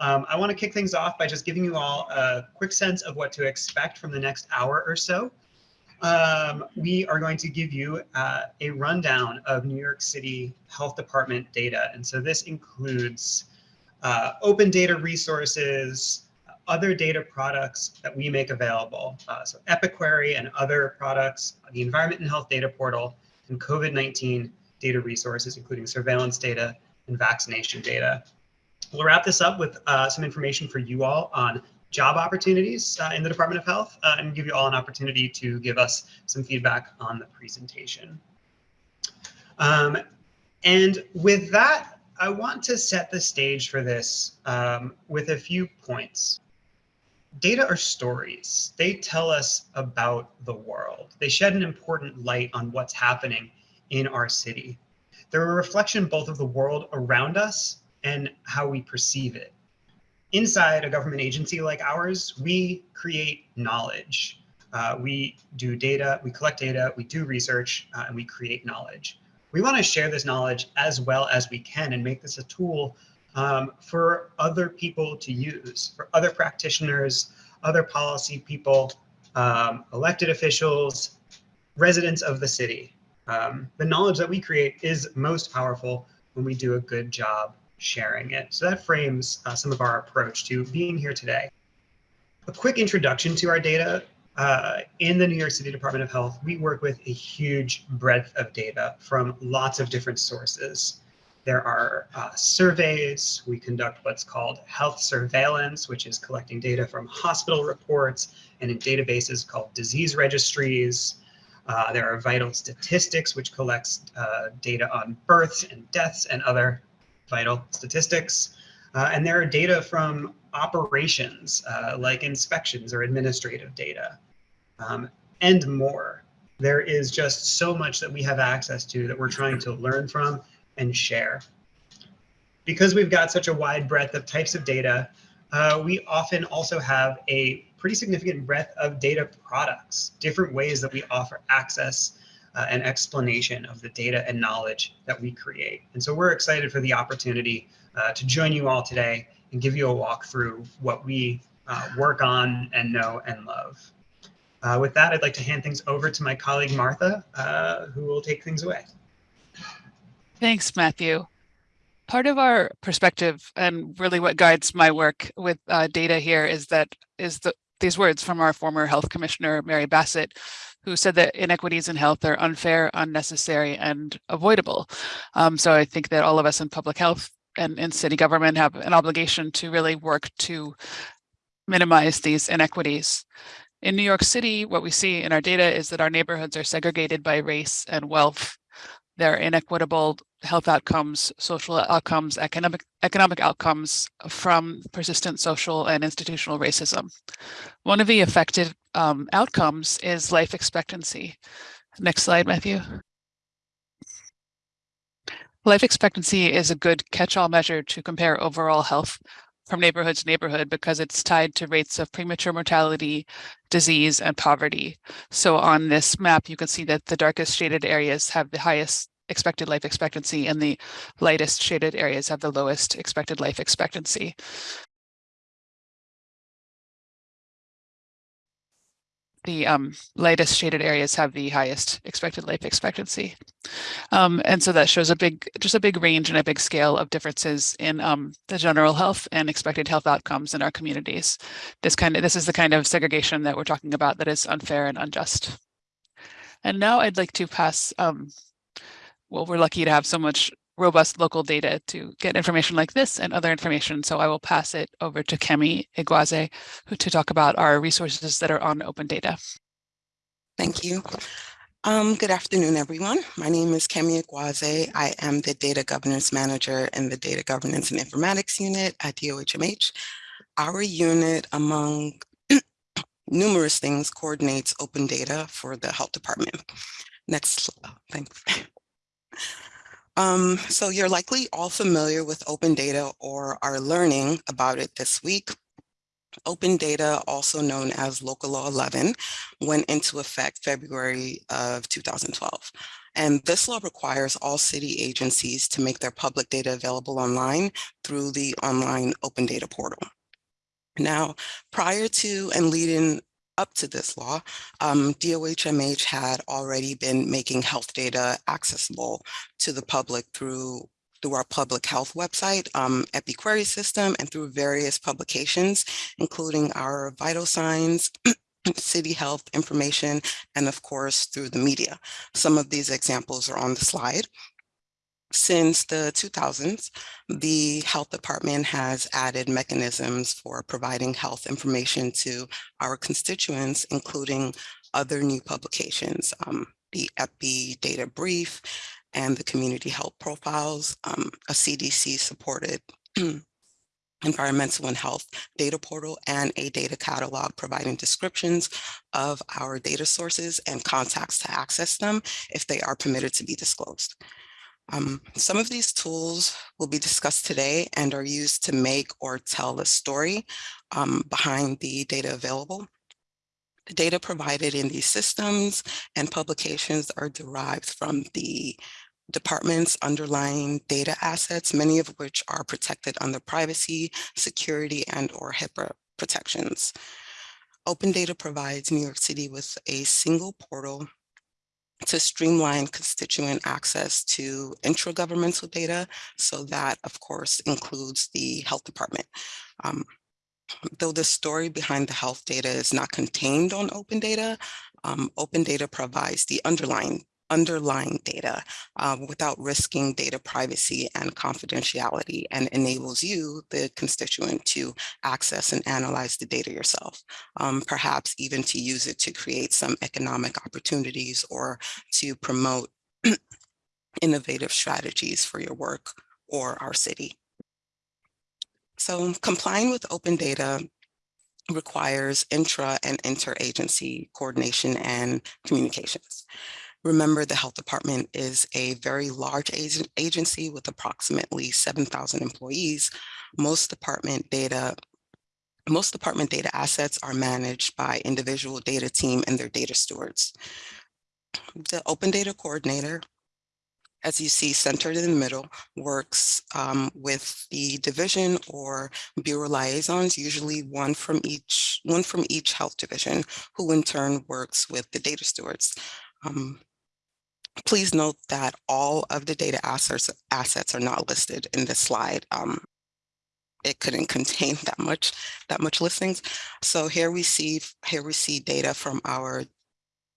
Um, I want to kick things off by just giving you all a quick sense of what to expect from the next hour or so. Um, we are going to give you uh, a rundown of New York City Health Department data. And so this includes uh, open data resources, other data products that we make available. Uh, so Epiquery and other products, the Environment and Health Data Portal, and COVID-19 data resources, including surveillance data and vaccination data. We'll wrap this up with uh, some information for you all on job opportunities uh, in the Department of Health uh, and give you all an opportunity to give us some feedback on the presentation. Um, and with that, I want to set the stage for this um, with a few points. Data are stories. They tell us about the world. They shed an important light on what's happening in our city. They're a reflection both of the world around us and how we perceive it. Inside a government agency like ours, we create knowledge. Uh, we do data, we collect data, we do research, uh, and we create knowledge. We want to share this knowledge as well as we can and make this a tool um, for other people to use, for other practitioners, other policy people, um, elected officials, residents of the city. Um, the knowledge that we create is most powerful when we do a good job sharing it. So that frames uh, some of our approach to being here today. A quick introduction to our data. Uh, in the New York City Department of Health, we work with a huge breadth of data from lots of different sources. There are uh, surveys. We conduct what's called health surveillance, which is collecting data from hospital reports and in databases called disease registries. Uh, there are vital statistics, which collects uh, data on births and deaths and other vital statistics. Uh, and there are data from operations uh, like inspections or administrative data um, and more. There is just so much that we have access to that we're trying to learn from and share. Because we've got such a wide breadth of types of data, uh, we often also have a pretty significant breadth of data products, different ways that we offer access uh, and explanation of the data and knowledge that we create. And so we're excited for the opportunity uh, to join you all today and give you a walk through what we uh, work on and know and love. Uh, with that, I'd like to hand things over to my colleague, Martha, uh, who will take things away. Thanks, Matthew. Part of our perspective and really what guides my work with uh, data here is that is the these words from our former health commissioner, Mary Bassett, who said that inequities in health are unfair, unnecessary, and avoidable. Um, so I think that all of us in public health and in city government have an obligation to really work to minimize these inequities. In New York City, what we see in our data is that our neighborhoods are segregated by race and wealth. They're inequitable health outcomes, social outcomes, economic, economic outcomes from persistent social and institutional racism. One of the affected um, outcomes is life expectancy. Next slide, Matthew. Life expectancy is a good catch-all measure to compare overall health from neighborhood to neighborhood because it's tied to rates of premature mortality, disease, and poverty. So on this map, you can see that the darkest shaded areas have the highest expected life expectancy and the lightest shaded areas have the lowest expected life expectancy. the um, lightest shaded areas have the highest expected life expectancy. Um, and so that shows a big, just a big range and a big scale of differences in um, the general health and expected health outcomes in our communities. This kind of, this is the kind of segregation that we're talking about that is unfair and unjust. And now I'd like to pass um, well, we're lucky to have so much robust local data to get information like this and other information. So I will pass it over to Kemi Igwaze to talk about our resources that are on open data. Thank you. Um, good afternoon, everyone. My name is Kemi Igwaze. I am the Data Governance Manager in the Data Governance and Informatics Unit at DOHMH. Our unit, among numerous things, coordinates open data for the health department. Next, thanks. Um, so you're likely all familiar with open data or are learning about it this week. Open data, also known as Local Law 11, went into effect February of 2012. And this law requires all city agencies to make their public data available online through the online open data portal. Now, prior to and leading up to this law, um, DOHMH had already been making health data accessible to the public through through our public health website, um, EpiQuery system, and through various publications, including our vital signs, city health information, and of course, through the media. Some of these examples are on the slide. Since the 2000s, the health department has added mechanisms for providing health information to our constituents, including other new publications, um, the EPI data brief and the community health profiles, um, a CDC supported environmental and health data portal and a data catalog providing descriptions of our data sources and contacts to access them if they are permitted to be disclosed. Um, some of these tools will be discussed today and are used to make or tell the story um, behind the data available. The data provided in these systems and publications are derived from the department's underlying data assets, many of which are protected under privacy, security, and or HIPAA protections. Open Data provides New York City with a single portal to streamline constituent access to intragovernmental data. So that, of course, includes the health department. Um, though the story behind the health data is not contained on open data, um, open data provides the underlying underlying data uh, without risking data privacy and confidentiality and enables you, the constituent, to access and analyze the data yourself, um, perhaps even to use it to create some economic opportunities or to promote innovative strategies for your work or our city. So complying with open data requires intra and interagency coordination and communications. Remember, the health department is a very large agency with approximately 7,000 employees. Most department data most department data assets are managed by individual data team and their data stewards. The open data coordinator, as you see centered in the middle, works um, with the division or bureau liaisons, usually one from each one from each health division, who in turn works with the data stewards. Um, Please note that all of the data assets, assets are not listed in this slide. Um, it couldn't contain that much that much listings. So here we see here we see data from our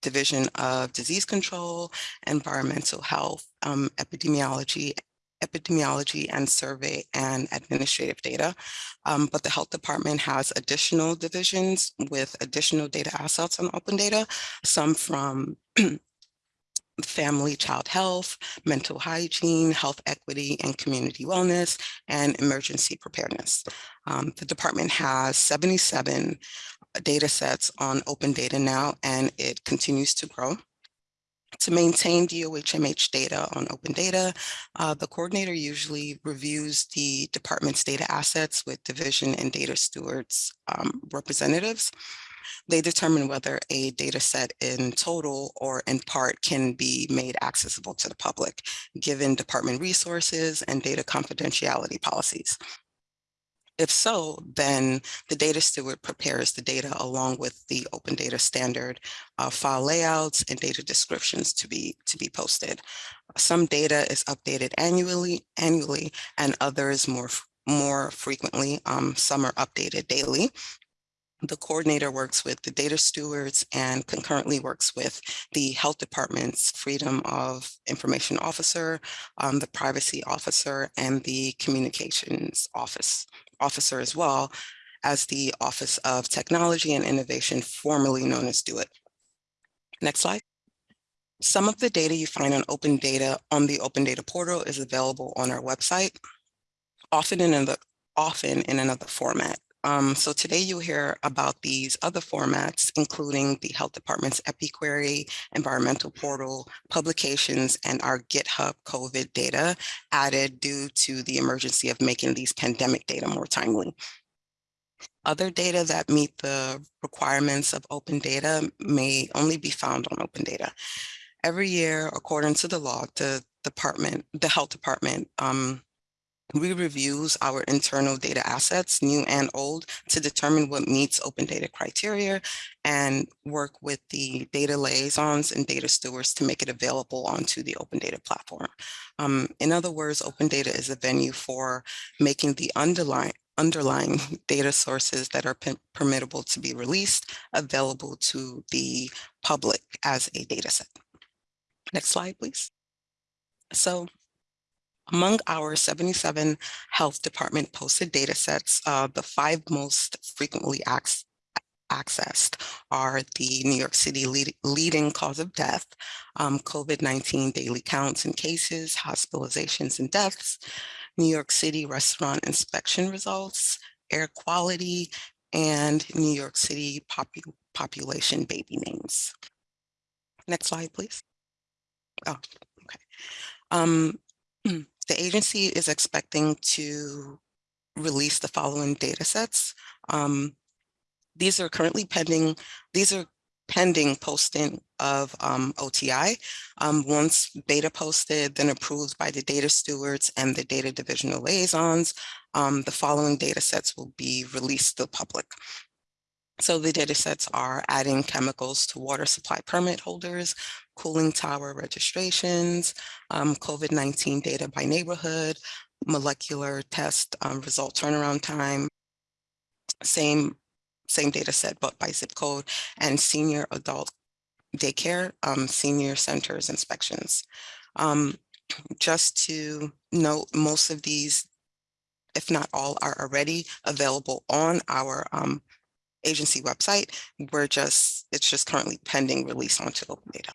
Division of Disease Control, Environmental Health, um, Epidemiology, epidemiology and survey and administrative data. Um, but the health department has additional divisions with additional data assets on open data, some from family child health, mental hygiene, health equity and community wellness, and emergency preparedness. Um, the department has 77 data sets on open data now, and it continues to grow. To maintain DOHMH data on open data, uh, the coordinator usually reviews the department's data assets with division and data stewards um, representatives. They determine whether a data set in total or in part can be made accessible to the public, given department resources and data confidentiality policies. If so, then the data steward prepares the data along with the open data standard uh, file layouts and data descriptions to be to be posted. Some data is updated annually, annually, and others more more frequently. Um, some are updated daily. The coordinator works with the data stewards and concurrently works with the health department's freedom of information officer, um, the privacy officer, and the communications office officer as well as the Office of Technology and Innovation, formerly known as DO-IT. Next slide. Some of the data you find on open data on the open data portal is available on our website, often in another, often in another format. Um, so today you'll hear about these other formats, including the health department's EpiQuery, environmental portal, publications, and our GitHub COVID data added due to the emergency of making these pandemic data more timely. Other data that meet the requirements of open data may only be found on open data. Every year, according to the law, the department, the health department, um, we reviews our internal data assets, new and old, to determine what meets open data criteria and work with the data liaisons and data stewards to make it available onto the open data platform. Um, in other words, open data is a venue for making the underlying underlying data sources that are permittable to be released available to the public as a data set. Next slide, please. So among our 77 health department posted data sets, uh, the five most frequently accessed are the New York City lead, leading cause of death, um, COVID-19 daily counts and cases, hospitalizations and deaths, New York City restaurant inspection results, air quality, and New York City popu population baby names. Next slide, please. Oh, okay. Um, the agency is expecting to release the following data sets. Um, these are currently pending, these are pending posting of um, OTI. Um, once beta posted, then approved by the data stewards and the data divisional liaisons, um, the following data sets will be released to the public. So the data sets are adding chemicals to water supply permit holders, cooling tower registrations, um, COVID-19 data by neighborhood, molecular test um, result turnaround time, same, same data set, but by zip code, and senior adult daycare, um, senior centers inspections. Um, just to note, most of these, if not all, are already available on our um, agency website. We're just, it's just currently pending release onto open data.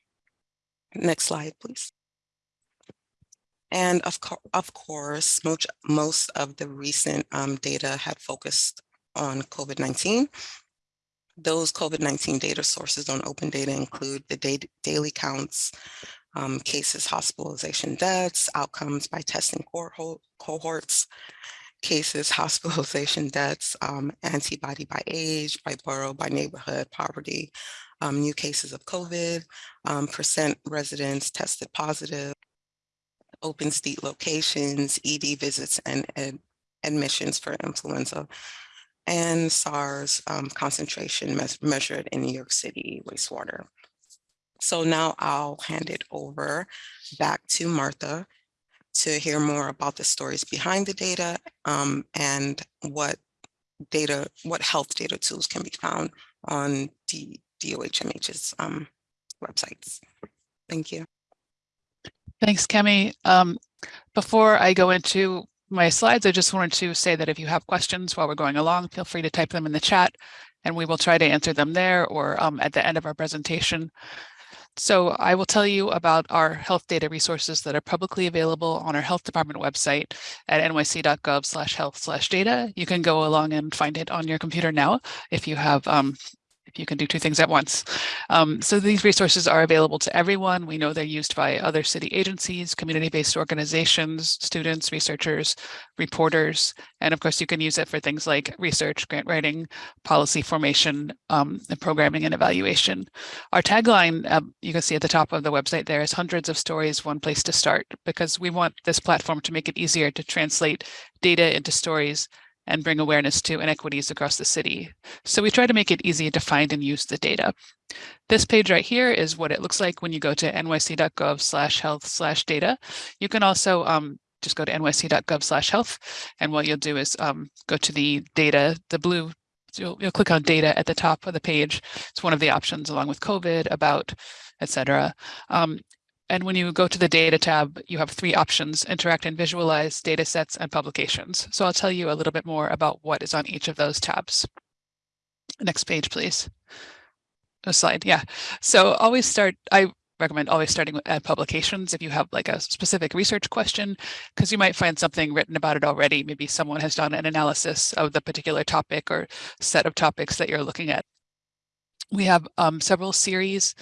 Next slide, please. And of, co of course, most, most of the recent um, data had focused on COVID-19. Those COVID-19 data sources on open data include the data, daily counts, um, cases, hospitalization deaths, outcomes by testing cohorts, cases, hospitalization deaths, um, antibody by age, by borough, by neighborhood, poverty, um, new cases of COVID, um, percent residents tested positive, open state locations, ED visits and admissions for influenza, and SARS um, concentration me measured in New York City wastewater. So now I'll hand it over back to Martha to hear more about the stories behind the data um, and what data, what health data tools can be found on D DOHMH's um, websites. Thank you. Thanks, Kemi. Um, before I go into my slides, I just wanted to say that if you have questions while we're going along, feel free to type them in the chat and we will try to answer them there or um, at the end of our presentation. So I will tell you about our health data resources that are publicly available on our health department website at nyc.gov health data. You can go along and find it on your computer now if you have um, you can do two things at once. Um, so these resources are available to everyone. We know they're used by other city agencies, community-based organizations, students, researchers, reporters, and of course you can use it for things like research, grant writing, policy formation, um, and programming and evaluation. Our tagline, um, you can see at the top of the website there is hundreds of stories, one place to start, because we want this platform to make it easier to translate data into stories and bring awareness to inequities across the city. So we try to make it easy to find and use the data. This page right here is what it looks like when you go to nyc.gov slash health slash data. You can also um, just go to nyc.gov slash health. And what you'll do is um, go to the data, the blue, you'll, you'll click on data at the top of the page. It's one of the options along with COVID, about, etc. Um, and when you go to the data tab, you have three options, interact and visualize, data sets, and publications. So I'll tell you a little bit more about what is on each of those tabs. Next page, please. A slide, yeah. So always start, I recommend always starting with publications if you have like a specific research question, because you might find something written about it already. Maybe someone has done an analysis of the particular topic or set of topics that you're looking at. We have um, several series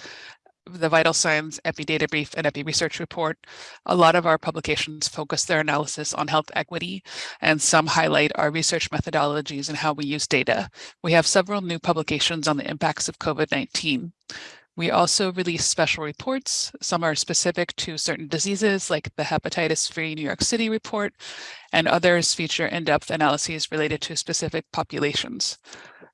the Vital Signs Epi Data Brief and Epi Research Report. A lot of our publications focus their analysis on health equity, and some highlight our research methodologies and how we use data. We have several new publications on the impacts of COVID-19. We also release special reports. Some are specific to certain diseases like the hepatitis-free New York City report, and others feature in-depth analyses related to specific populations.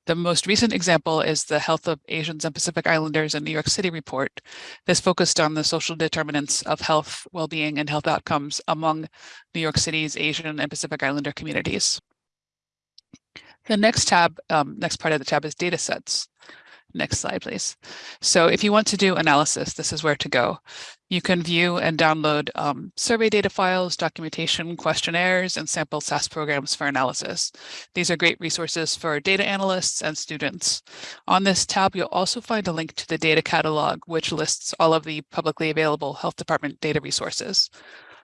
The most recent example is the Health of Asians and Pacific Islanders in New York City report. This focused on the social determinants of health, well-being, and health outcomes among New York City's Asian and Pacific Islander communities. The next tab, um, next part of the tab is data sets. Next slide, please. So if you want to do analysis, this is where to go. You can view and download um, survey data files, documentation, questionnaires, and sample SAS programs for analysis. These are great resources for data analysts and students. On this tab, you'll also find a link to the data catalog, which lists all of the publicly available health department data resources.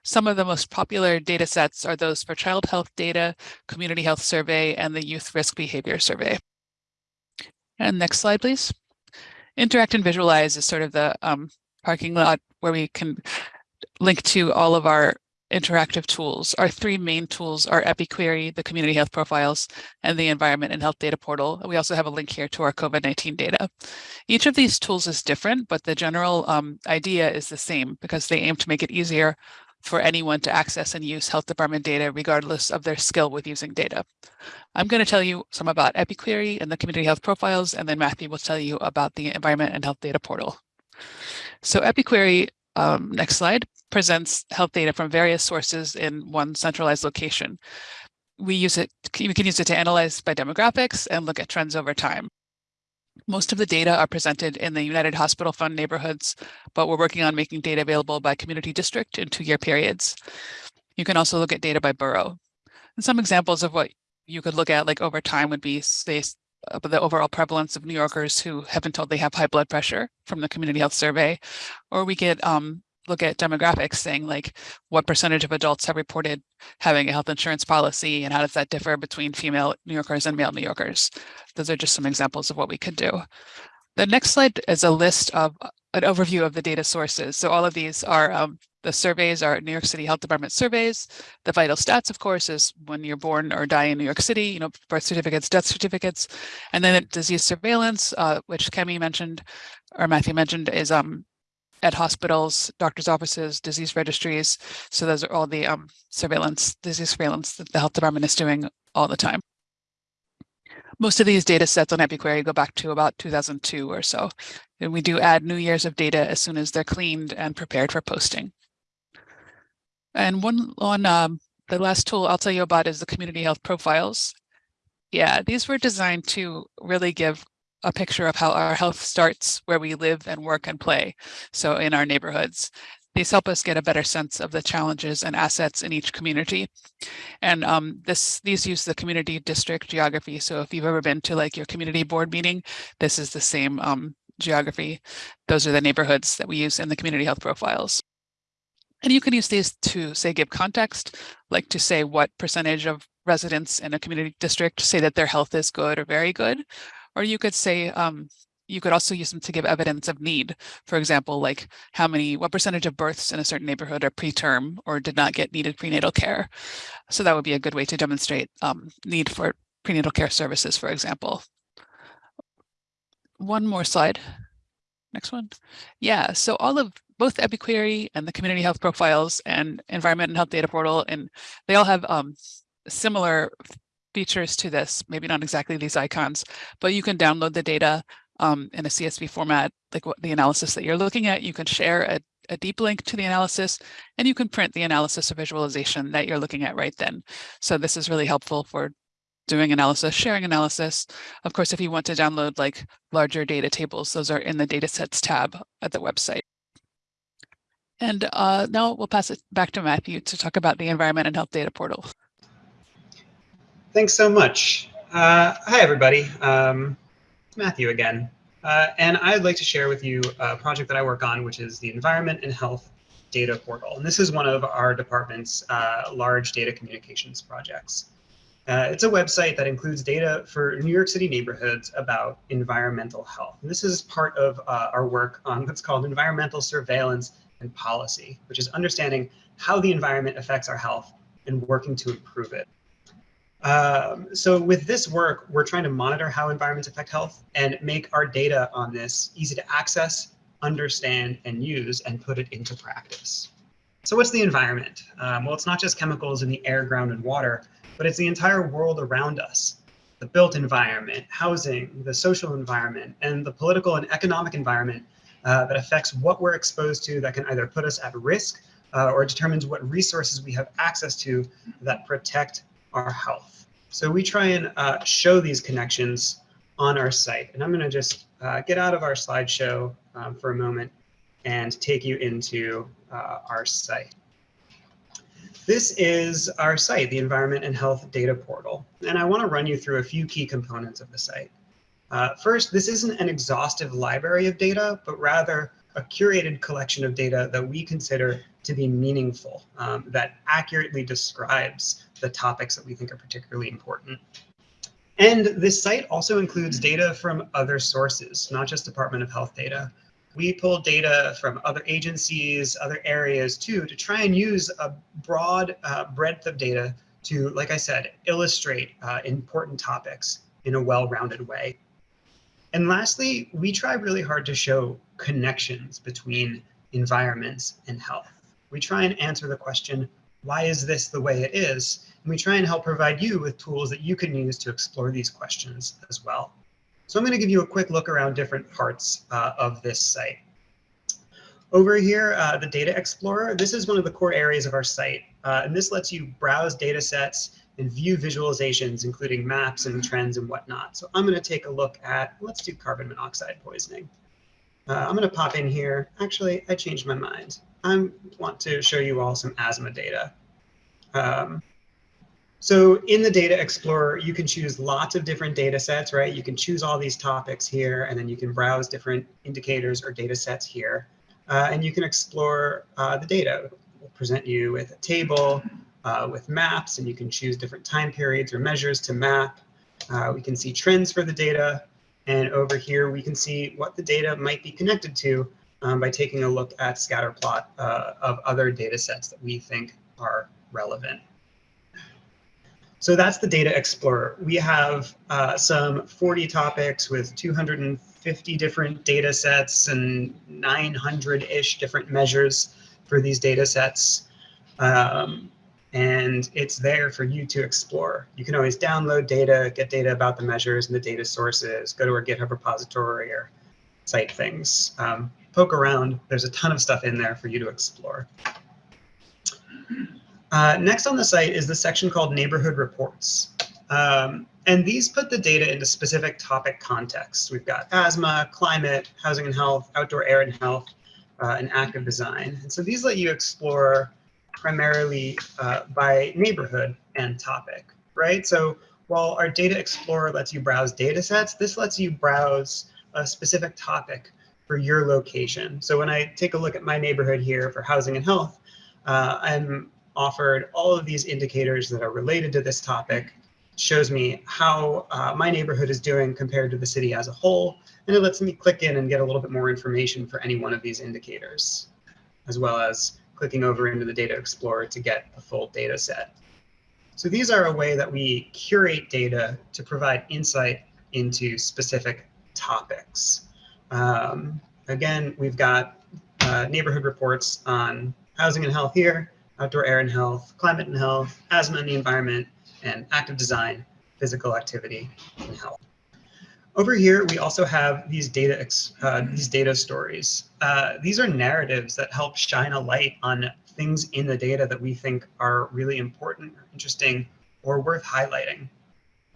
Some of the most popular data sets are those for child health data, community health survey, and the youth risk behavior survey. And next slide, please. Interact and visualize is sort of the um, parking lot where we can link to all of our interactive tools. Our three main tools are EpiQuery, the community health profiles, and the environment and health data portal. We also have a link here to our COVID-19 data. Each of these tools is different, but the general um, idea is the same because they aim to make it easier for anyone to access and use health department data regardless of their skill with using data. I'm going to tell you some about EpiQuery and the community health profiles, and then Matthew will tell you about the environment and health data portal. So EpiQuery, um, next slide, presents health data from various sources in one centralized location. We use it, we can use it to analyze by demographics and look at trends over time. Most of the data are presented in the United Hospital Fund neighborhoods, but we're working on making data available by community district in two-year periods. You can also look at data by borough. And some examples of what you could look at like over time would be say the overall prevalence of New Yorkers who have been told they have high blood pressure from the community health survey, or we get um, look at demographics saying like what percentage of adults have reported having a health insurance policy and how does that differ between female New Yorkers and male New Yorkers. Those are just some examples of what we could do. The next slide is a list of uh, an overview of the data sources. So all of these are um, the surveys are New York City Health Department surveys. The vital stats, of course, is when you're born or die in New York City, you know, birth certificates, death certificates. And then disease surveillance, uh, which Kemi mentioned, or Matthew mentioned, is um, at hospitals, doctors' offices, disease registries. So those are all the um, surveillance, disease surveillance that the health department is doing all the time. Most of these data sets on EpiQuery go back to about 2002 or so. And we do add new years of data as soon as they're cleaned and prepared for posting. And one on um, the last tool I'll tell you about is the community health profiles. Yeah, these were designed to really give a picture of how our health starts where we live and work and play. So in our neighborhoods, these help us get a better sense of the challenges and assets in each community. And um, this these use the community district geography. So if you've ever been to like your community board meeting, this is the same um, geography. Those are the neighborhoods that we use in the community health profiles. And you can use these to say give context, like to say what percentage of residents in a community district say that their health is good or very good, or you could say, um, you could also use them to give evidence of need. For example, like how many, what percentage of births in a certain neighborhood are preterm or did not get needed prenatal care. So that would be a good way to demonstrate um, need for prenatal care services, for example. One more slide. Next one. Yeah, so all of both EpiQuery and the community health profiles and environment and health data portal, and they all have um, similar features to this, maybe not exactly these icons, but you can download the data um, in a CSV format, like what the analysis that you're looking at. You can share a, a deep link to the analysis, and you can print the analysis or visualization that you're looking at right then. So this is really helpful for doing analysis, sharing analysis. Of course, if you want to download like larger data tables, those are in the datasets tab at the website. And uh, now we'll pass it back to Matthew to talk about the environment and health data portal. Thanks so much. Uh, hi, everybody. Um, Matthew again. Uh, and I'd like to share with you a project that I work on, which is the Environment and Health Data Portal. And this is one of our department's uh, large data communications projects. Uh, it's a website that includes data for New York City neighborhoods about environmental health. And this is part of uh, our work on what's called environmental surveillance and policy, which is understanding how the environment affects our health and working to improve it. Um, so with this work, we're trying to monitor how environments affect health and make our data on this easy to access, understand, and use, and put it into practice. So what's the environment? Um, well, it's not just chemicals in the air, ground, and water, but it's the entire world around us. The built environment, housing, the social environment, and the political and economic environment uh, that affects what we're exposed to that can either put us at risk uh, or determines what resources we have access to that protect our health. So we try and uh, show these connections on our site. And I'm going to just uh, get out of our slideshow um, for a moment and take you into uh, our site. This is our site, the Environment and Health Data Portal. And I want to run you through a few key components of the site. Uh, first, this isn't an exhaustive library of data, but rather a curated collection of data that we consider to be meaningful, um, that accurately describes the topics that we think are particularly important. And this site also includes data from other sources, not just Department of Health data. We pull data from other agencies, other areas too, to try and use a broad uh, breadth of data to, like I said, illustrate uh, important topics in a well-rounded way. And lastly, we try really hard to show connections between environments and health. We try and answer the question, why is this the way it is? And we try and help provide you with tools that you can use to explore these questions as well. So I'm going to give you a quick look around different parts uh, of this site. Over here, uh, the Data Explorer, this is one of the core areas of our site. Uh, and this lets you browse data sets and view visualizations, including maps and trends and whatnot. So I'm going to take a look at, let's do carbon monoxide poisoning. Uh, I'm going to pop in here. Actually, I changed my mind. I want to show you all some asthma data. Um, so in the Data Explorer, you can choose lots of different data sets, right? You can choose all these topics here, and then you can browse different indicators or data sets here. Uh, and you can explore uh, the data. We'll present you with a table, uh, with maps, and you can choose different time periods or measures to map. Uh, we can see trends for the data. And over here, we can see what the data might be connected to um, by taking a look at scatter plot uh, of other data sets that we think are relevant. So that's the Data Explorer. We have uh, some 40 topics with 250 different data sets and 900-ish different measures for these data sets. Um, and it's there for you to explore. You can always download data, get data about the measures and the data sources, go to our GitHub repository or cite things. Um, poke around. There's a ton of stuff in there for you to explore. Uh, next on the site is the section called Neighborhood Reports. Um, and these put the data into specific topic contexts. We've got asthma, climate, housing and health, outdoor air and health, uh, and active design. And so these let you explore primarily uh, by neighborhood and topic, right? So while our Data Explorer lets you browse data sets, this lets you browse a specific topic for your location. So when I take a look at my neighborhood here for housing and health, uh, I'm offered all of these indicators that are related to this topic, shows me how uh, my neighborhood is doing compared to the city as a whole, and it lets me click in and get a little bit more information for any one of these indicators, as well as clicking over into the Data Explorer to get the full data set. So these are a way that we curate data to provide insight into specific topics. Um, again, we've got uh, neighborhood reports on housing and health here, outdoor air and health, climate and health, asthma and the environment, and active design, physical activity, and health. Over here, we also have these data, uh, these data stories. Uh, these are narratives that help shine a light on things in the data that we think are really important, or interesting, or worth highlighting.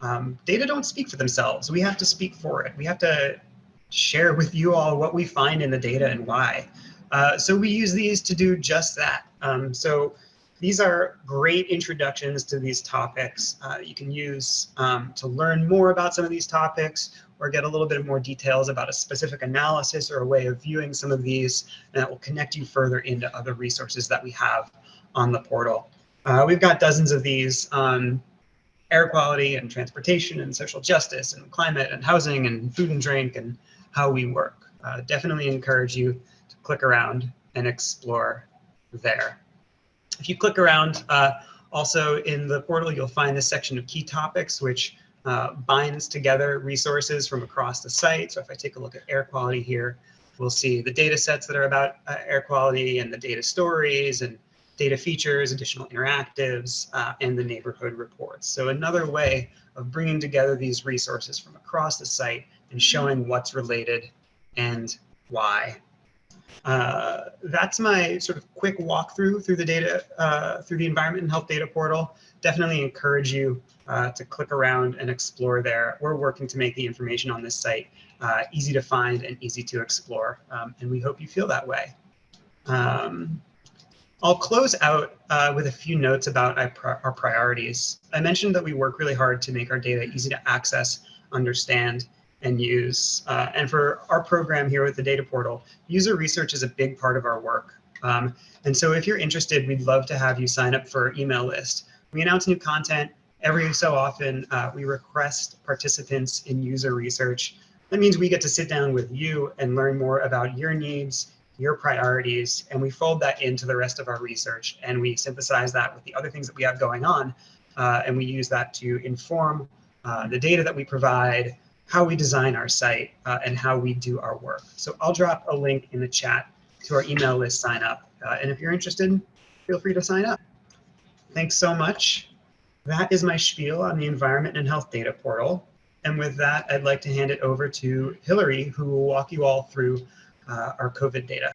Um, data don't speak for themselves. We have to speak for it. We have to share with you all what we find in the data and why. Uh, so we use these to do just that. Um, so these are great introductions to these topics. Uh, you can use um, to learn more about some of these topics or get a little bit more details about a specific analysis or a way of viewing some of these and that will connect you further into other resources that we have on the portal. Uh, we've got dozens of these on air quality and transportation and social justice and climate and housing and food and drink and how we work. Uh, definitely encourage you to click around and explore there. If you click around, uh, also in the portal, you'll find this section of key topics, which uh, binds together resources from across the site. So if I take a look at air quality here, we'll see the data sets that are about uh, air quality and the data stories and data features, additional interactives, uh, and the neighborhood reports. So another way of bringing together these resources from across the site and showing what's related and why. Uh, that's my sort of quick walkthrough through the data, uh, through the environment and health data portal. Definitely encourage you uh, to click around and explore there. We're working to make the information on this site uh, easy to find and easy to explore, um, and we hope you feel that way. Um, I'll close out uh, with a few notes about our priorities. I mentioned that we work really hard to make our data easy to access, understand, and use. Uh, and for our program here with the data portal, user research is a big part of our work. Um, and so if you're interested, we'd love to have you sign up for our email list. We announce new content every so often. Uh, we request participants in user research. That means we get to sit down with you and learn more about your needs, your priorities, and we fold that into the rest of our research. And we synthesize that with the other things that we have going on. Uh, and we use that to inform uh, the data that we provide, how we design our site uh, and how we do our work. So I'll drop a link in the chat to our email list sign up. Uh, and if you're interested, feel free to sign up. Thanks so much. That is my spiel on the environment and health data portal. And with that, I'd like to hand it over to Hillary, who will walk you all through uh, our COVID data.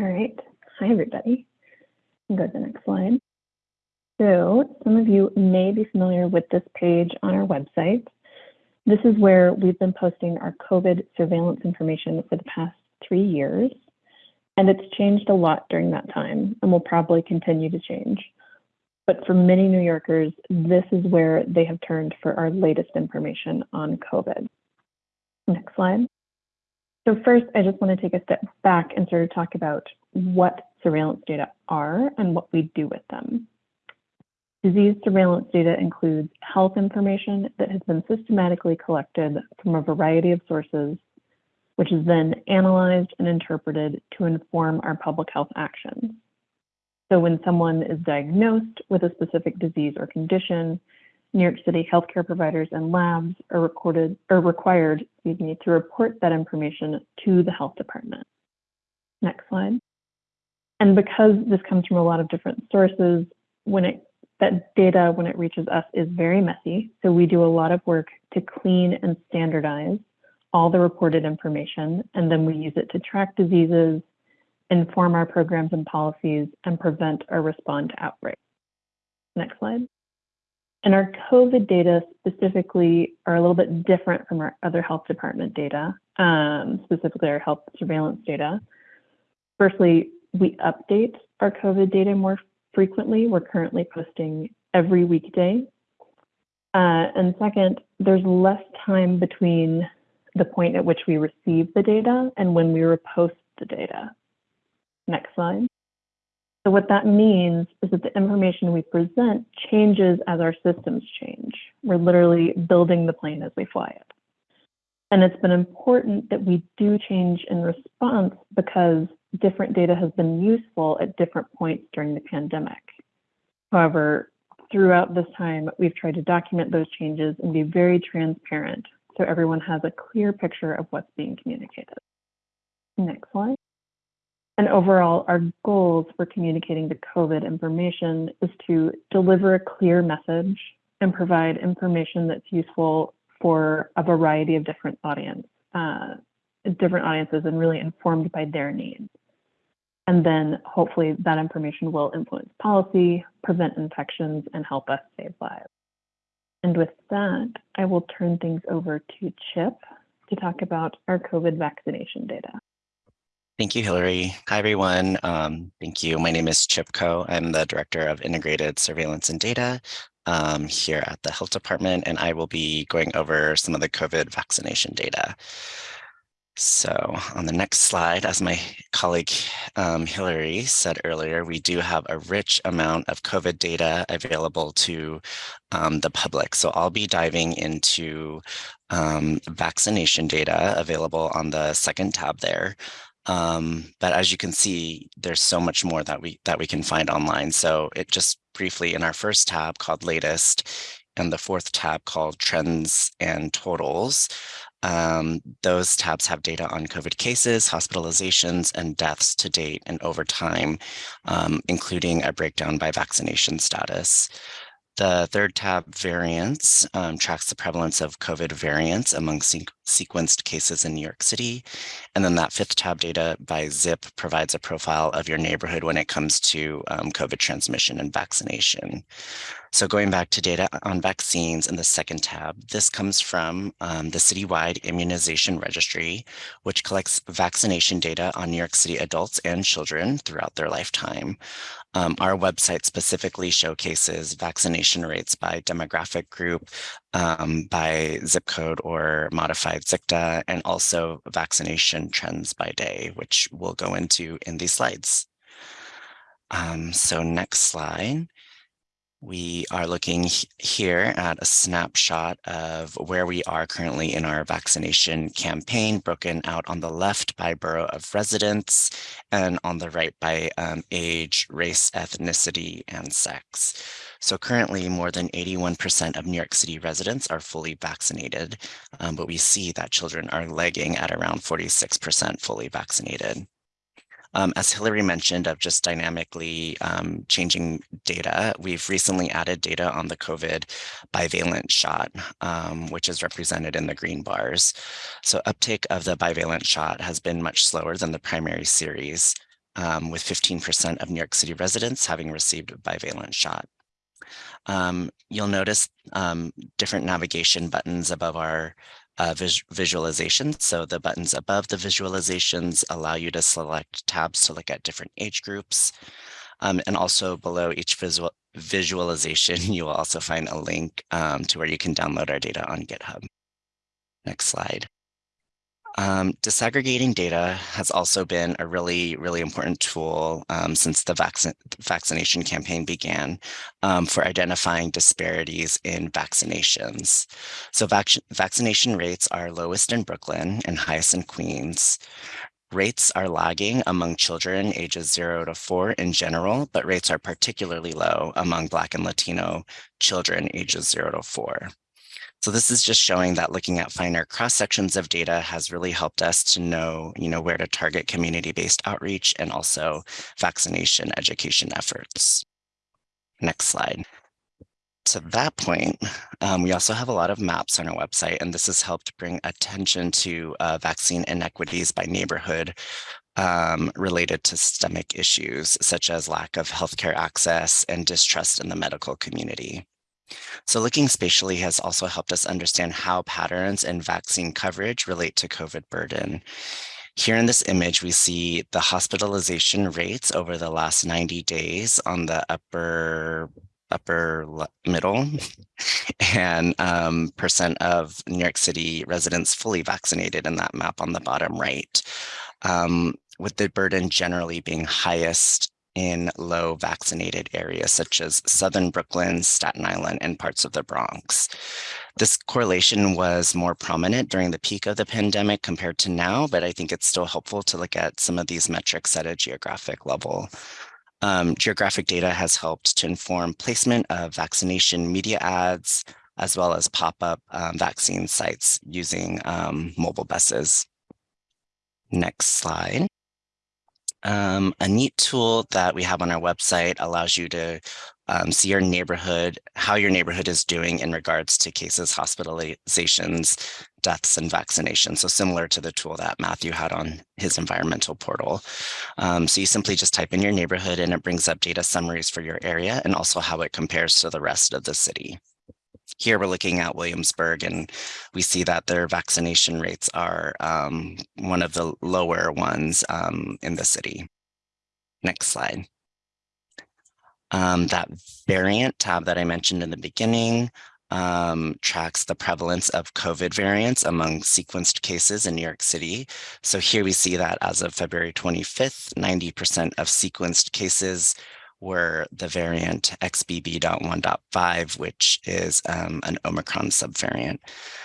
All right. Hi, everybody. Go to the next slide. So some of you may be familiar with this page on our website. This is where we've been posting our COVID surveillance information for the past three years, and it's changed a lot during that time and will probably continue to change. But for many New Yorkers, this is where they have turned for our latest information on COVID. Next slide. So first, I just want to take a step back and sort of talk about what surveillance data are and what we do with them. Disease surveillance data includes health information that has been systematically collected from a variety of sources, which is then analyzed and interpreted to inform our public health actions. So when someone is diagnosed with a specific disease or condition, New York City healthcare providers and labs are recorded or required, excuse me, to report that information to the health department. Next slide. And because this comes from a lot of different sources, when it that data, when it reaches us, is very messy. So we do a lot of work to clean and standardize all the reported information, and then we use it to track diseases, inform our programs and policies, and prevent or respond to outbreaks. Next slide. And our COVID data specifically are a little bit different from our other health department data, um, specifically our health surveillance data. Firstly, we update our COVID data more frequently. We're currently posting every weekday. Uh, and second, there's less time between the point at which we receive the data and when we repost the data. Next slide. So what that means is that the information we present changes as our systems change. We're literally building the plane as we fly it. And it's been important that we do change in response because different data has been useful at different points during the pandemic. However, throughout this time, we've tried to document those changes and be very transparent so everyone has a clear picture of what's being communicated. Next slide. And overall, our goals for communicating the COVID information is to deliver a clear message and provide information that's useful for a variety of different audience, uh, different audiences and really informed by their needs. And then hopefully that information will influence policy, prevent infections, and help us save lives. And with that, I will turn things over to Chip to talk about our COVID vaccination data. Thank you, Hillary. Hi, everyone. Um, thank you. My name is Chip Koh. I'm the Director of Integrated Surveillance and Data um, here at the Health Department, and I will be going over some of the COVID vaccination data. So on the next slide, as my colleague um, Hillary said earlier, we do have a rich amount of COVID data available to um, the public. So I'll be diving into um, vaccination data available on the second tab there. Um, but as you can see, there's so much more that we that we can find online. So it just briefly in our first tab called latest and the fourth tab called trends and totals. Um, those tabs have data on COVID cases, hospitalizations, and deaths to date and over time, um, including a breakdown by vaccination status. The third tab, variants, um, tracks the prevalence of COVID variants among sequenced cases in New York City. And then that fifth tab, data by zip, provides a profile of your neighborhood when it comes to um, COVID transmission and vaccination. So going back to data on vaccines in the second tab, this comes from um, the citywide immunization registry, which collects vaccination data on New York City adults and children throughout their lifetime. Um, our website specifically showcases vaccination rates by demographic group, um, by zip code or modified ZCTA, and also vaccination trends by day, which we'll go into in these slides. Um, so next slide. We are looking here at a snapshot of where we are currently in our vaccination campaign, broken out on the left by borough of residence and on the right by um, age, race, ethnicity, and sex. So currently more than 81% of New York City residents are fully vaccinated, um, but we see that children are lagging at around 46% fully vaccinated. Um, as Hillary mentioned of just dynamically um, changing data, we've recently added data on the COVID bivalent shot, um, which is represented in the green bars. So uptake of the bivalent shot has been much slower than the primary series, um, with 15% of New York City residents having received a bivalent shot. Um, you'll notice um, different navigation buttons above our uh, vis visualizations. So the buttons above the visualizations allow you to select tabs to look at different age groups. Um, and also below each visual visualization, you will also find a link um, to where you can download our data on GitHub. Next slide. Um, disaggregating data has also been a really, really important tool um, since the vac vaccination campaign began um, for identifying disparities in vaccinations. So vac vaccination rates are lowest in Brooklyn and highest in Queens. Rates are lagging among children ages zero to four in general, but rates are particularly low among Black and Latino children ages zero to four. So this is just showing that looking at finer cross sections of data has really helped us to know, you know, where to target community-based outreach and also vaccination education efforts. Next slide. To that point, um, we also have a lot of maps on our website, and this has helped bring attention to uh, vaccine inequities by neighborhood um, related to systemic issues, such as lack of healthcare access and distrust in the medical community. So looking spatially has also helped us understand how patterns and vaccine coverage relate to COVID burden. Here in this image, we see the hospitalization rates over the last 90 days on the upper upper middle and um, percent of New York City residents fully vaccinated in that map on the bottom right, um, with the burden generally being highest in low vaccinated areas such as Southern Brooklyn, Staten Island, and parts of the Bronx. This correlation was more prominent during the peak of the pandemic compared to now, but I think it's still helpful to look at some of these metrics at a geographic level. Um, geographic data has helped to inform placement of vaccination media ads, as well as pop-up um, vaccine sites using um, mobile buses. Next slide. Um, a neat tool that we have on our website allows you to um, see your neighborhood, how your neighborhood is doing in regards to cases, hospitalizations, deaths, and vaccinations. So similar to the tool that Matthew had on his environmental portal. Um, so you simply just type in your neighborhood and it brings up data summaries for your area and also how it compares to the rest of the city. Here we're looking at Williamsburg and we see that their vaccination rates are um, one of the lower ones um, in the city. Next slide. Um, that variant tab that I mentioned in the beginning um, tracks the prevalence of COVID variants among sequenced cases in New York City. So here we see that as of February 25th, 90% of sequenced cases were the variant XBB.1.5, which is um, an Omicron subvariant.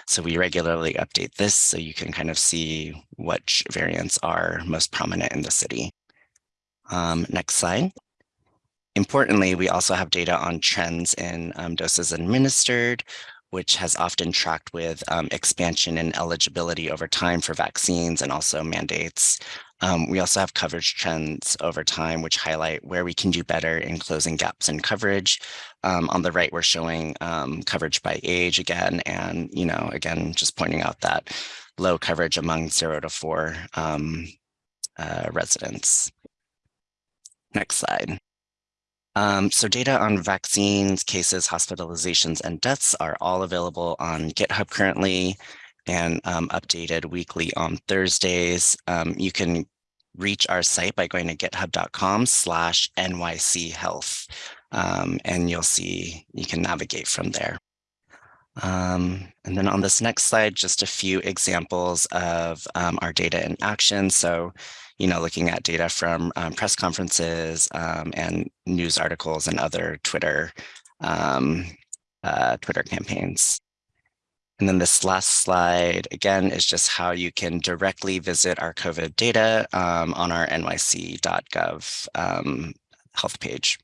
So we regularly update this so you can kind of see which variants are most prominent in the city. Um, next slide. Importantly, we also have data on trends in um, doses administered, which has often tracked with um, expansion and eligibility over time for vaccines and also mandates. Um, we also have coverage trends over time, which highlight where we can do better in closing gaps in coverage. Um, on the right, we're showing um, coverage by age again, and, you know, again, just pointing out that low coverage among zero to four um, uh, residents. Next slide. Um, so data on vaccines, cases, hospitalizations, and deaths are all available on GitHub currently and um, updated weekly on Thursdays. Um, you can reach our site by going to github.com slash NYC health. Um, and you'll see you can navigate from there. Um, and then on this next slide, just a few examples of um, our data in action. So, you know, looking at data from um, press conferences um, and news articles and other Twitter um, uh, Twitter campaigns. And then this last slide, again, is just how you can directly visit our COVID data um, on our nyc.gov health page.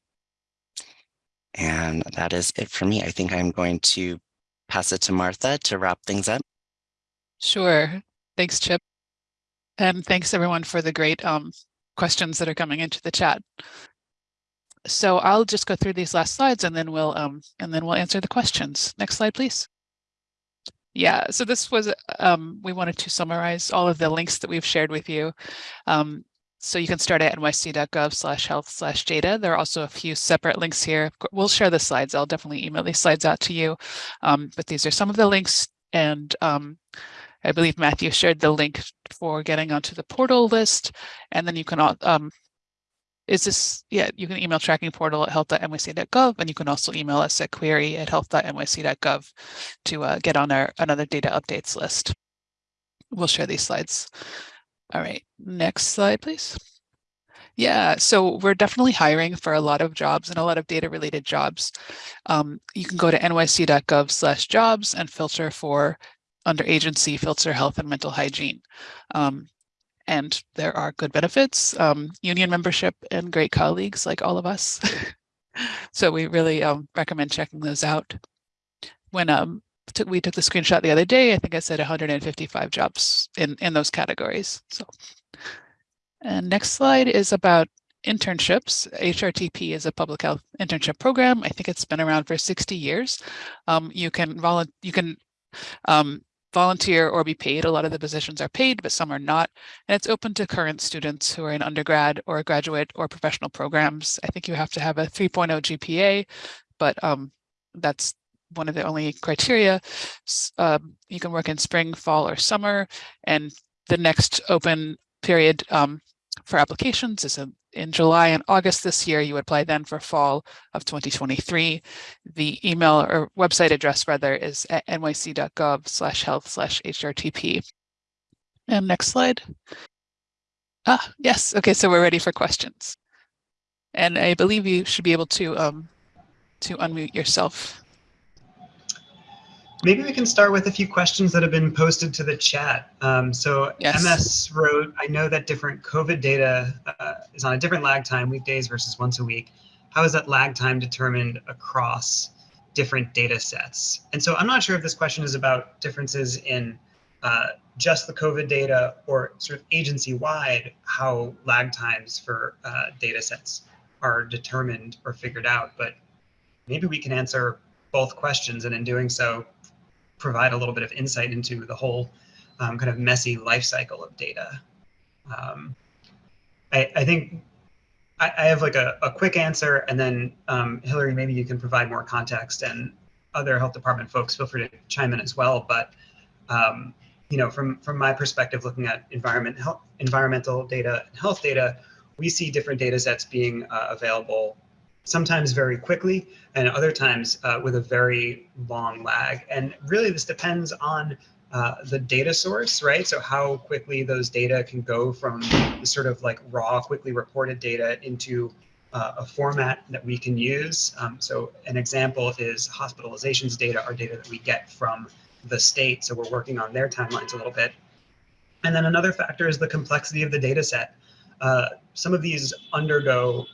And that is it for me. I think I'm going to pass it to Martha to wrap things up. Sure. Thanks, Chip. And thanks everyone for the great um, questions that are coming into the chat. So I'll just go through these last slides and then we'll um, and then we'll answer the questions. Next slide, please. Yeah, so this was, um, we wanted to summarize all of the links that we've shared with you. Um, so you can start at nyc.gov slash health slash data. There are also a few separate links here. We'll share the slides. I'll definitely email these slides out to you. Um, but these are some of the links. And um, I believe Matthew shared the link for getting onto the portal list. And then you can um, is this, yeah, you can email tracking portal at health.nyc.gov and you can also email us at query at health.nyc.gov to uh, get on our another data updates list. We'll share these slides. All right, next slide, please. Yeah, so we're definitely hiring for a lot of jobs and a lot of data related jobs. Um, you can go to nyc.gov slash jobs and filter for under agency filter health and mental hygiene. Um, and there are good benefits, um, union membership and great colleagues like all of us. so we really um, recommend checking those out. When um, we took the screenshot the other day, I think I said 155 jobs in, in those categories. So, and next slide is about internships. HRTP is a public health internship program. I think it's been around for 60 years. Um, you can volunteer, you can um, volunteer or be paid. A lot of the positions are paid, but some are not. And it's open to current students who are in undergrad or graduate or professional programs. I think you have to have a 3.0 GPA, but um, that's one of the only criteria. Um, you can work in spring, fall, or summer. And the next open period um, for applications is a in July and August this year, you apply then for fall of 2023. The email or website address rather is at nyc.gov slash health slash HRTP. And next slide. Ah, yes. Okay, so we're ready for questions. And I believe you should be able to um, to unmute yourself. Maybe we can start with a few questions that have been posted to the chat. Um, so yes. MS wrote, I know that different COVID data uh, is on a different lag time, weekdays versus once a week. How is that lag time determined across different data sets? And so I'm not sure if this question is about differences in uh, just the COVID data or sort of agency-wide, how lag times for uh, data sets are determined or figured out, but maybe we can answer both questions and in doing so provide a little bit of insight into the whole um, kind of messy life cycle of data. Um, I, I, think I, I, have like a, a quick answer and then um, Hillary, maybe you can provide more context and other health department folks feel free to chime in as well. But um, you know, from from my perspective, looking at environment health, environmental data and health data, we see different data sets being uh, available sometimes very quickly and other times uh, with a very long lag. And really this depends on uh, the data source, right? So how quickly those data can go from the sort of like raw, quickly reported data into uh, a format that we can use. Um, so an example is hospitalizations data, our data that we get from the state. So we're working on their timelines a little bit. And then another factor is the complexity of the data set. Uh, some of these undergo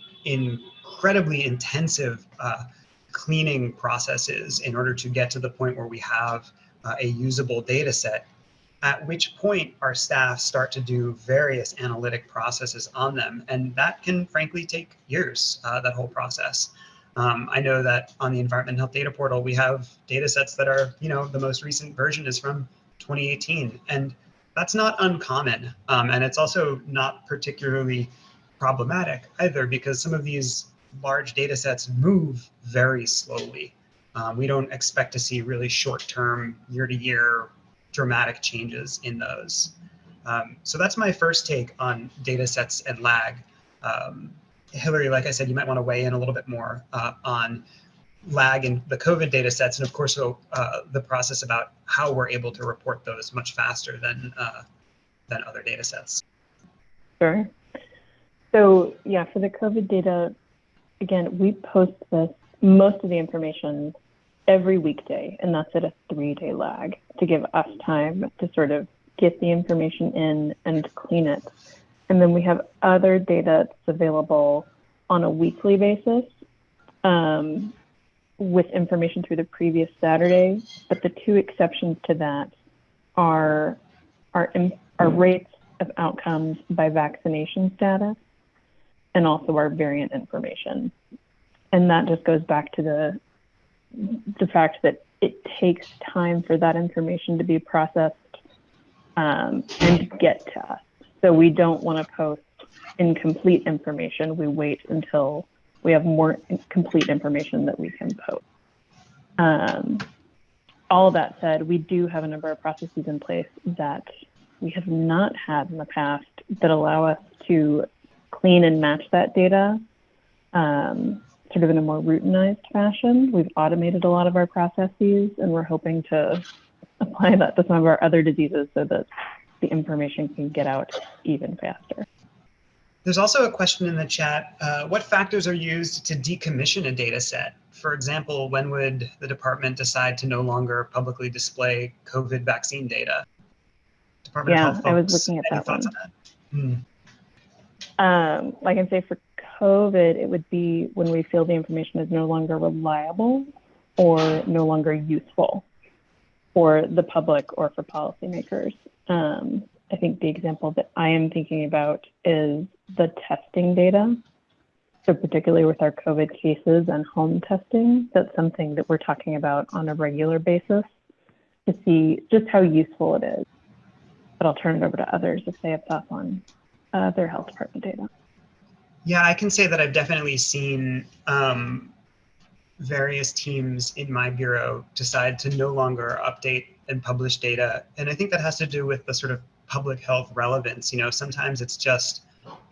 incredibly intensive uh, cleaning processes in order to get to the point where we have uh, a usable data set, at which point our staff start to do various analytic processes on them. And that can frankly take years, uh, that whole process. Um, I know that on the Environment Health Data Portal, we have data sets that are, you know, the most recent version is from 2018. And that's not uncommon. Um, and it's also not particularly problematic either because some of these large data sets move very slowly. Um, we don't expect to see really short-term, year-to-year dramatic changes in those. Um, so that's my first take on data sets and lag. Um, Hillary, like I said, you might want to weigh in a little bit more uh, on lag in the COVID data sets, and of course, uh, the process about how we're able to report those much faster than uh, than other data sets. Sure. So yeah, for the COVID data, again, we post this most of the information every weekday, and that's at a three-day lag to give us time to sort of get the information in and clean it. And then we have other data that's available on a weekly basis um, with information through the previous Saturday. But the two exceptions to that are our, our rates of outcomes by vaccination status and also our variant information. And that just goes back to the the fact that it takes time for that information to be processed um, and get to us. So we don't want to post incomplete information. We wait until we have more complete information that we can post. Um, all that said, we do have a number of processes in place that we have not had in the past that allow us to clean and match that data um, sort of in a more routinized fashion. We've automated a lot of our processes and we're hoping to apply that to some of our other diseases so that the information can get out even faster. There's also a question in the chat. Uh, what factors are used to decommission a data set? For example, when would the department decide to no longer publicly display COVID vaccine data? Department yeah, I was looking at that one. That? Hmm. Um, like I say, for COVID, it would be when we feel the information is no longer reliable or no longer useful for the public or for policymakers. Um, I think the example that I am thinking about is the testing data. So particularly with our COVID cases and home testing, that's something that we're talking about on a regular basis to see just how useful it is. But I'll turn it over to others if they have thoughts on uh, their health department data. Yeah, I can say that I've definitely seen um, various teams in my bureau decide to no longer update and publish data. And I think that has to do with the sort of public health relevance. You know, sometimes it's just,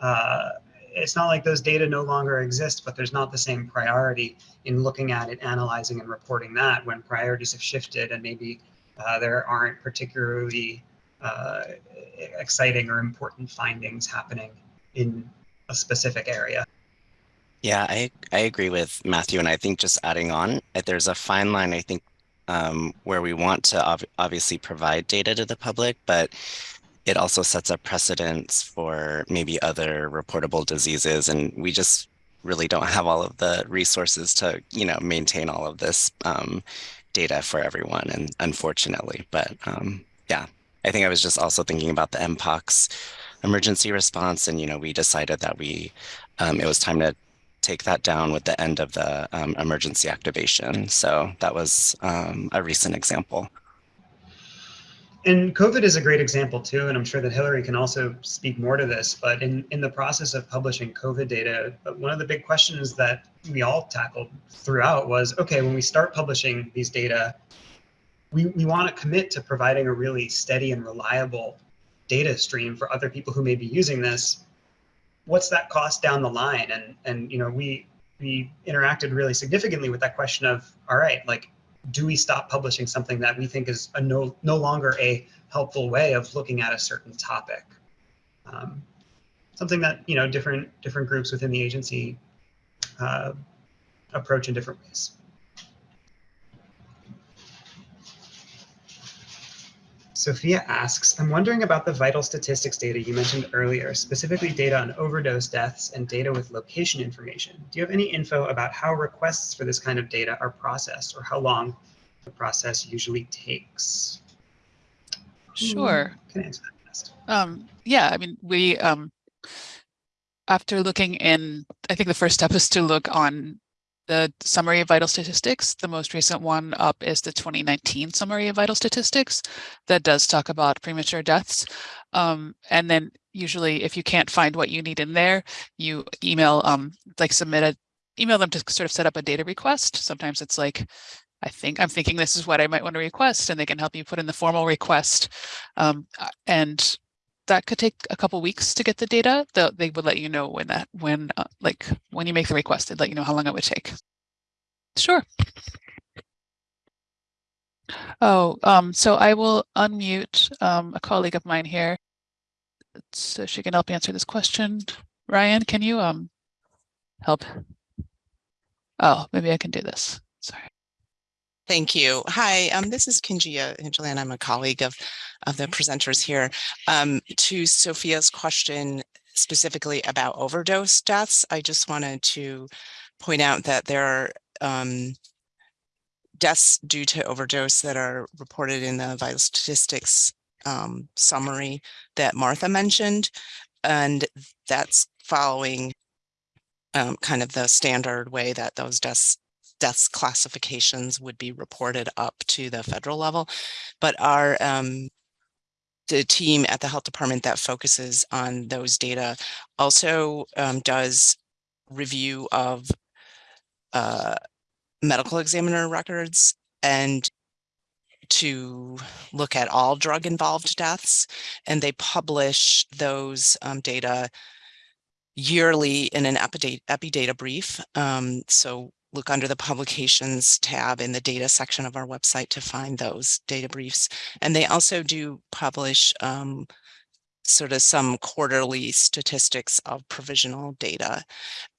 uh, it's not like those data no longer exist, but there's not the same priority in looking at it, analyzing and reporting that when priorities have shifted and maybe uh, there aren't particularly uh, exciting or important findings happening in a specific area. Yeah, I, I agree with Matthew. And I think just adding on, there's a fine line, I think, um, where we want to ob obviously provide data to the public, but it also sets a precedence for maybe other reportable diseases. And we just really don't have all of the resources to, you know, maintain all of this um, data for everyone. And unfortunately, but um, yeah, I think I was just also thinking about the MPOX emergency response. And, you know, we decided that we, um, it was time to take that down with the end of the um, emergency activation. So that was um, a recent example. And COVID is a great example too, and I'm sure that Hillary can also speak more to this, but in, in the process of publishing COVID data, one of the big questions that we all tackled throughout was, okay, when we start publishing these data, we, we want to commit to providing a really steady and reliable data stream for other people who may be using this, what's that cost down the line? And and you know, we we interacted really significantly with that question of, all right, like, do we stop publishing something that we think is a no, no longer a helpful way of looking at a certain topic? Um, something that, you know, different, different groups within the agency uh, approach in different ways. Sophia asks, I'm wondering about the vital statistics data you mentioned earlier, specifically data on overdose deaths and data with location information. Do you have any info about how requests for this kind of data are processed or how long the process usually takes? Sure. Who Can answer that best. Um, yeah, I mean, we, um, after looking in, I think the first step is to look on the summary of vital statistics. The most recent one up is the 2019 summary of vital statistics that does talk about premature deaths. Um, and then usually if you can't find what you need in there, you email, um, like submit a, email them to sort of set up a data request. Sometimes it's like, I think I'm thinking this is what I might want to request and they can help you put in the formal request. Um, and that could take a couple weeks to get the data. They, they would let you know when that, when, uh, like, when you make the request, they'd let you know how long it would take. Sure. Oh, um, so I will unmute um, a colleague of mine here so she can help answer this question. Ryan, can you um help? Oh, maybe I can do this. Sorry. Thank you. Hi, um, this is Kinjia Hingeland. I'm a colleague of, of the presenters here. Um, to Sophia's question specifically about overdose deaths, I just wanted to point out that there are um, deaths due to overdose that are reported in the vital statistics um, summary that Martha mentioned. And that's following um, kind of the standard way that those deaths deaths classifications would be reported up to the federal level. But our um, the team at the health department that focuses on those data also um, does review of uh, medical examiner records and to look at all drug involved deaths and they publish those um, data yearly in an epi, epi data brief. Um, so look under the publications tab in the data section of our website to find those data briefs. And they also do publish um, sort of some quarterly statistics of provisional data.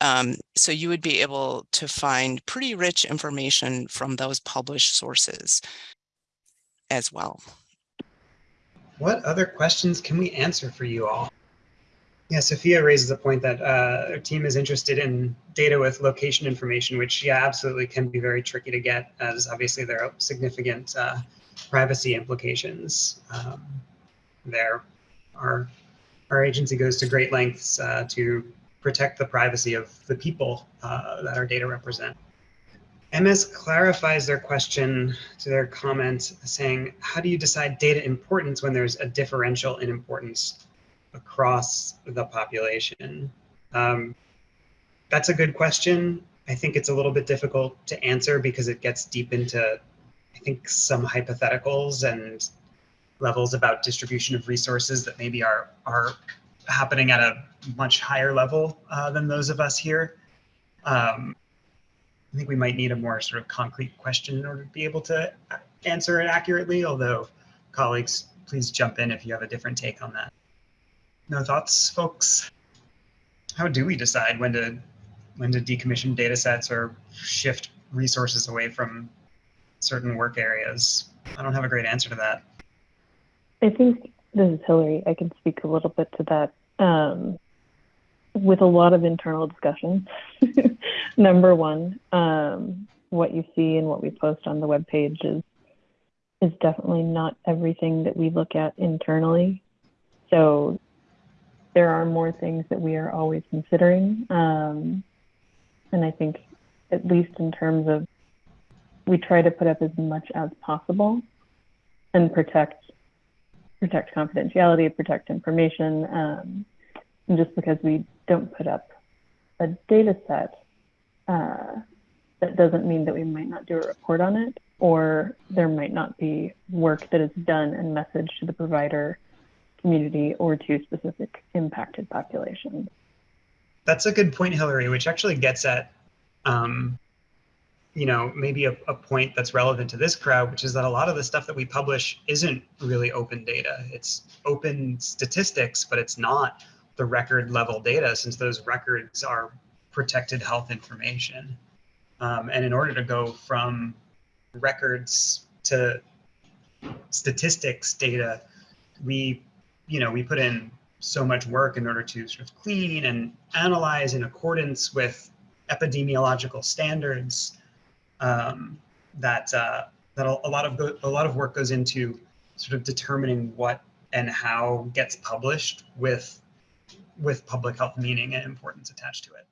Um, so you would be able to find pretty rich information from those published sources as well. What other questions can we answer for you all? Yeah, Sophia raises a point that uh, our team is interested in data with location information, which yeah, absolutely can be very tricky to get as obviously there are significant uh, privacy implications um, there. Our, our agency goes to great lengths uh, to protect the privacy of the people uh, that our data represent. MS clarifies their question to their comment saying, how do you decide data importance when there's a differential in importance across the population? Um, that's a good question. I think it's a little bit difficult to answer because it gets deep into, I think, some hypotheticals and levels about distribution of resources that maybe are are happening at a much higher level uh, than those of us here. Um, I think we might need a more sort of concrete question in order to be able to answer it accurately, although colleagues, please jump in if you have a different take on that. No thoughts, folks? How do we decide when to when to decommission data sets or shift resources away from certain work areas? I don't have a great answer to that. I think this is Hillary. I can speak a little bit to that. Um, with a lot of internal discussion. Number one, um, what you see and what we post on the web page is is definitely not everything that we look at internally. So there are more things that we are always considering. Um, and I think, at least in terms of, we try to put up as much as possible and protect protect confidentiality, protect information. Um, and just because we don't put up a data set, uh, that doesn't mean that we might not do a report on it, or there might not be work that is done and messaged to the provider community or to specific impacted populations. That's a good point, Hillary, which actually gets at um, you know, maybe a, a point that's relevant to this crowd, which is that a lot of the stuff that we publish isn't really open data. It's open statistics, but it's not the record level data since those records are protected health information. Um, and in order to go from records to statistics data, we, you know, we put in so much work in order to sort of clean and analyze in accordance with epidemiological standards um, that uh, that a, lot of a lot of work goes into sort of determining what and how gets published with with public health meaning and importance attached to it.